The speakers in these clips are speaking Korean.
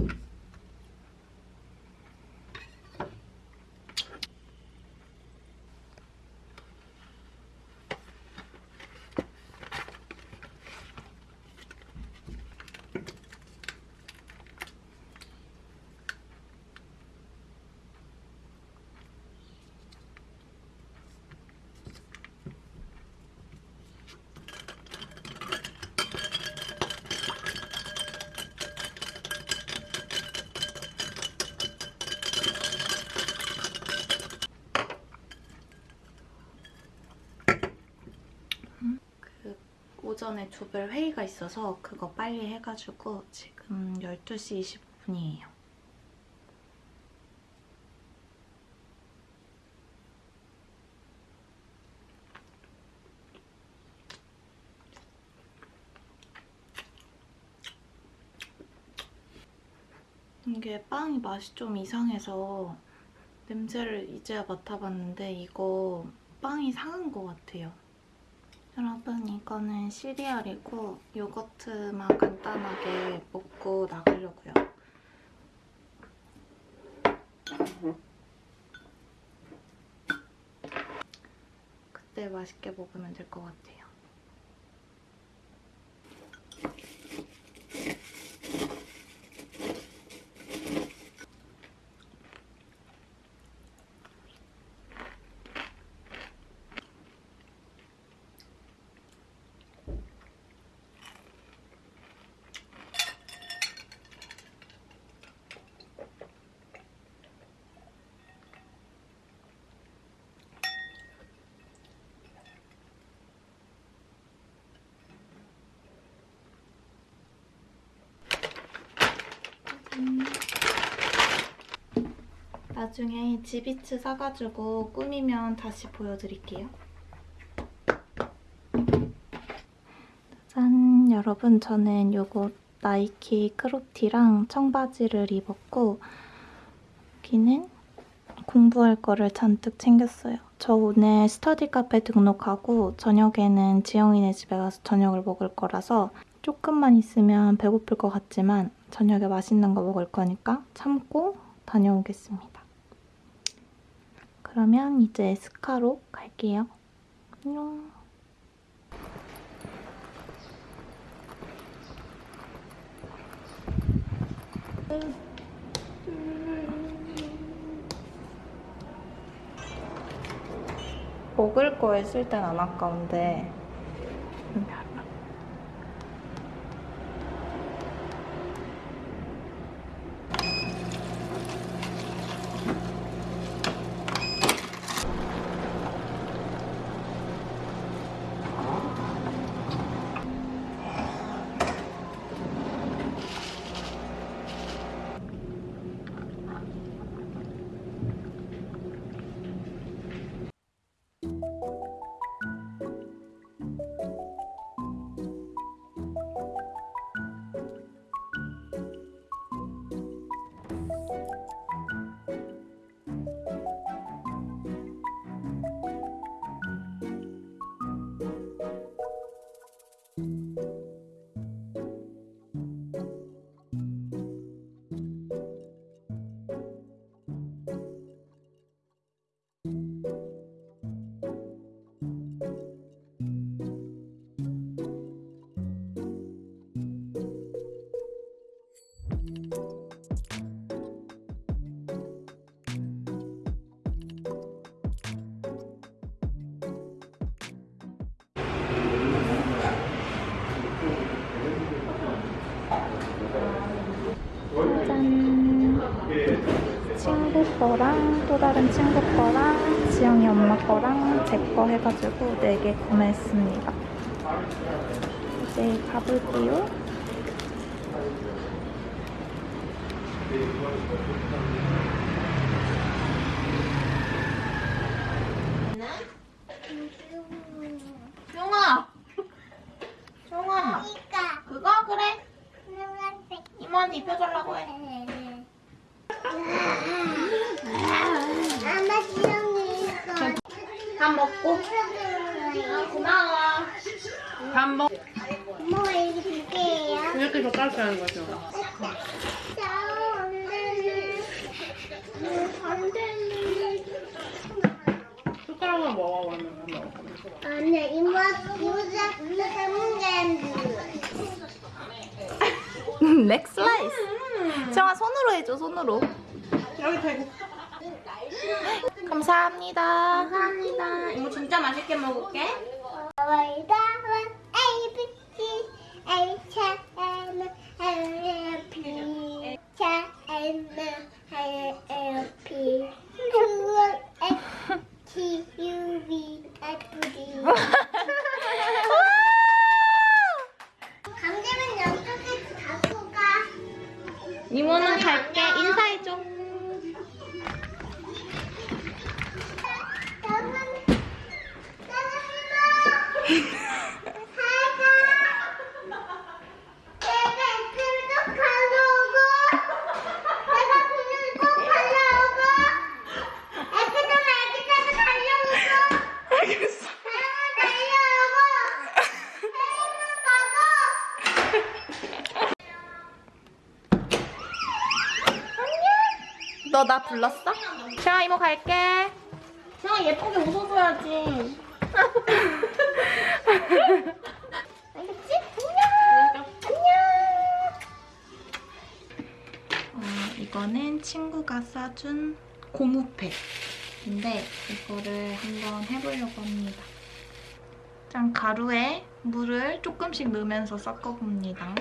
그 오전에 조별 회의가 있어서 그거 빨리 해가지고 지금 12시 25분이에요. 이게 빵이 맛이 좀 이상해서 냄새를 이제야 맡아봤는데 이거 빵이 상한 것 같아요. 여러분 이거는 시리얼이고 요거트만 간단하게 먹고 나가려고요. 그때 맛있게 먹으면 될 것 같아요. 나중에 지비츠 사가지고 꾸미면 다시 보여드릴게요. 짠! 여러분 저는 요거 나이키 크롭티랑 청바지를 입었고 여기는 공부할 거를 잔뜩 챙겼어요. 저 오늘 스터디 카페 등록하고 저녁에는 지영이네 집에 가서 저녁을 먹을 거라서 조금만 있으면 배고플 것 같지만 저녁에 맛있는 거 먹을 거니까 참고 다녀오겠습니다. 그러면 이제 스카로 갈게요. 안녕. 먹을 거에 쓸 땐 안 아까운데 거랑 또 다른 친구 거랑 지영이 엄마 거랑 제 거 해가지고 4개 구매했습니다. 이제 가볼게요. 용아! 용아! 그러니까 그거? 그래? 노란색 이모한테 입혀주려고 해. 아마 지렁이 이거 밥 먹고. 고마워. 밥 먹. 뭐 이게 두 개예요? 이렇게 젓가락 하는 거죠. 자 안 되는. 숟가락으로 먹어 그러면. 아니야 이모 이모자 이모자 렉 슬라이스. 정아 손으로 해줘 손으로. 여기 대고. 감사합니다. 감사합니다. 이모 진짜 맛있게 먹을게. 너 나 불렀어? 정아 이모 갈게. 그냥 예쁘게 웃어줘야지. 알겠지? 안녕. 안녕. 어, 이거는 친구가 싸준 고무팩인데 이거를 한번 해보려고 합니다. 짠 가루에 물을 조금씩 넣으면서 섞어봅니다.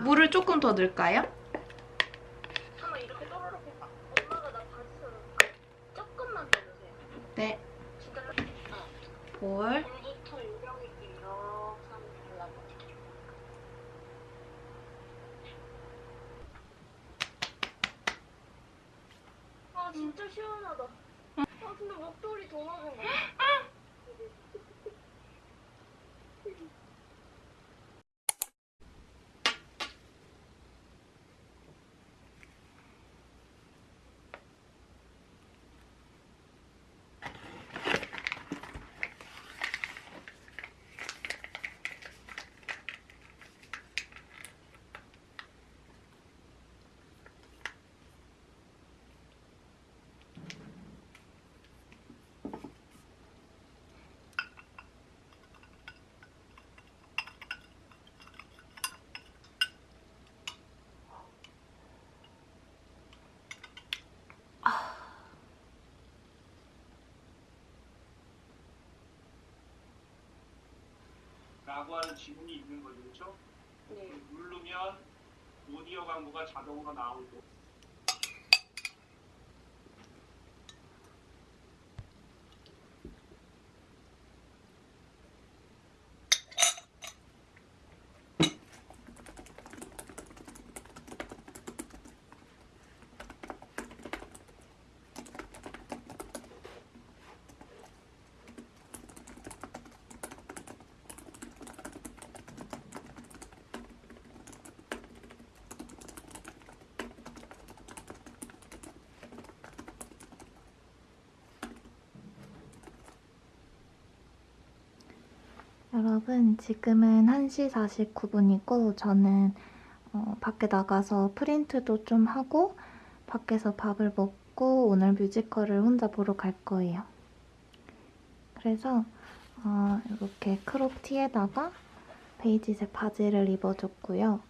물을 조금 더 넣을까요? 네. 진짜 볼. 달라고. 아 진짜 시원하다. 아 근데 목도리 더 맞은 거. 라고 하는 지문이 있는 거죠, 그렇죠? 네. 누르면 오디오 광고가 자동으로 나오고 여러분, 지금은 1시 49분이고, 저는 어, 밖에 나가서 프린트도 좀 하고, 밖에서 밥을 먹고, 오늘 뮤지컬을 혼자 보러 갈 거예요. 그래서, 어, 이렇게 crop 티에다가 베이지색 바지를 입어줬고요.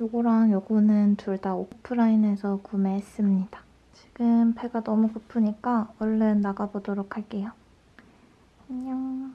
요거랑 요거는 둘 다 오프라인에서 구매했습니다. 지금 배가 너무 고프니까 얼른 나가보도록 할게요. 안녕.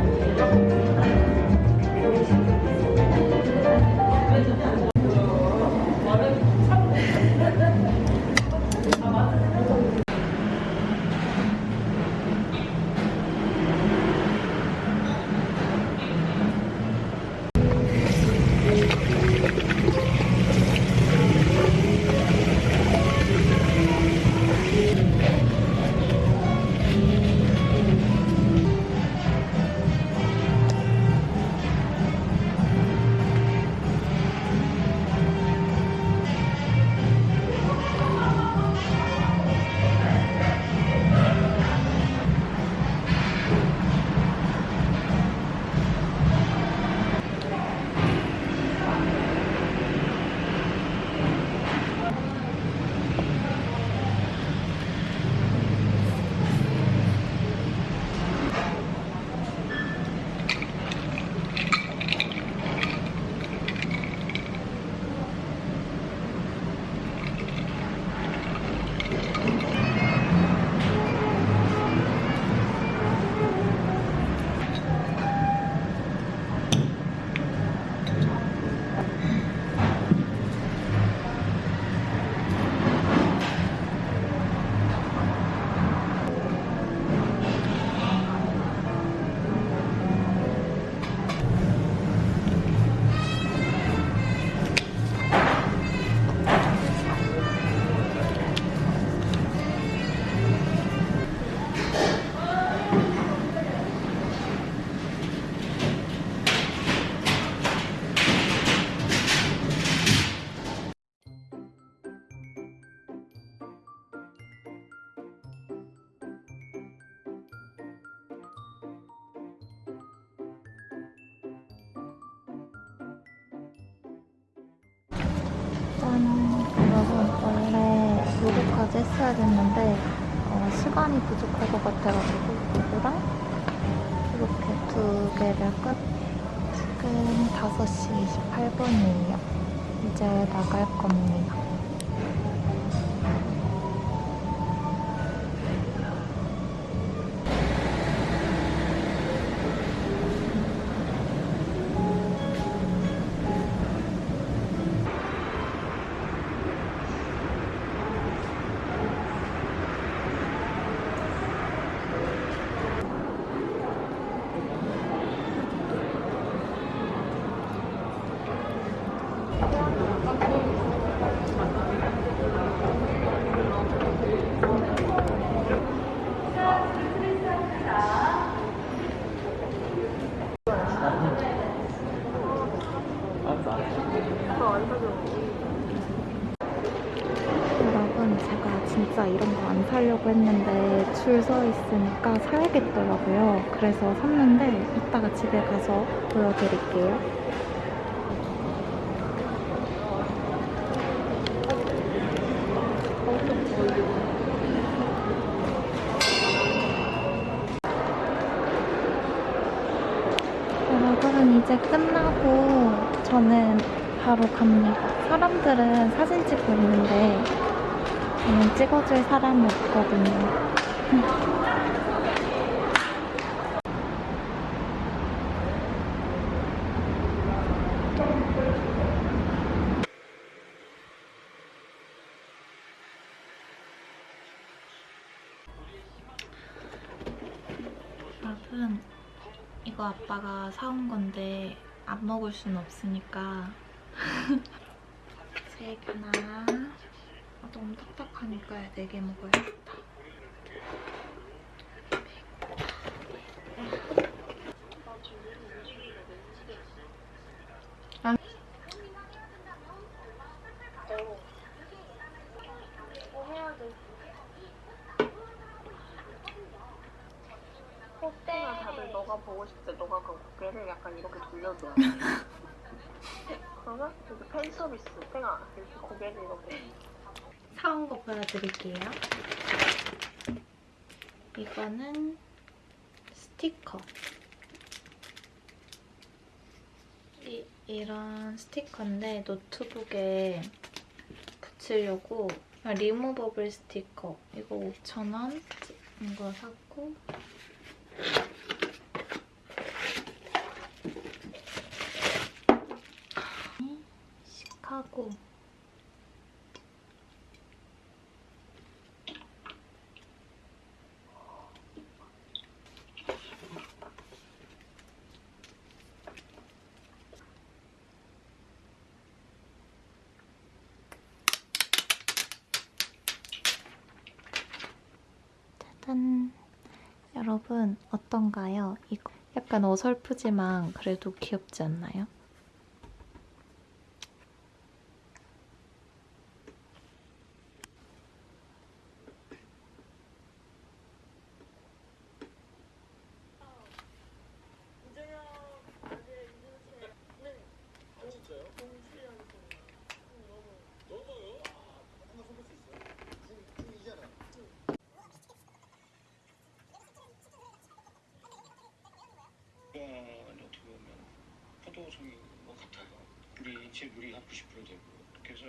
여러분 원래 요거까지 했어야 됐는데 어, 시간이 부족할 것 같아가지고 이거랑 이렇게 두 개를 끝. 지금 5시 28분이에요. 이제 나갈 겁니다. 진짜 이런 거 안 사려고 했는데 줄 서 있으니까 사야겠더라고요. 그래서 샀는데 이따가 집에 가서 보여드릴게요. 여러분 이제 끝나고 저는 바로 갑니다. 사람들은 사진 찍고 있는데 저는 찍어줄 사람이 없거든요. 여러분 이거 아빠가 사온 건데 안 먹을 순 없으니까 세 개나 아, 너무 딱딱하니까 네개 먹어야겠다. 꽃대가 다들 너가 보고 싶대. 너가 그 고개를 약간 이렇게 돌려줘. 그러면 이렇게 팬 서비스. 땡아 이렇게 고개를 이렇게. 사온 거 보여드릴게요. 이거는 스티커. 이, 이런 스티커인데 노트북에 붙이려고 아, 리무버블 스티커. 이거 5,000원 이거 샀고 시카고 짜잔. 여러분, 어떤가요? 이거 약간 어설프지만 그래도 귀엽지 않나요? 가 어떻게 보면 포도송인 것 같아요. 제 물이 한 90% 되고. 그래서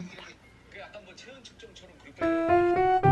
그 약간 뭐 체온 측정처럼 그렇게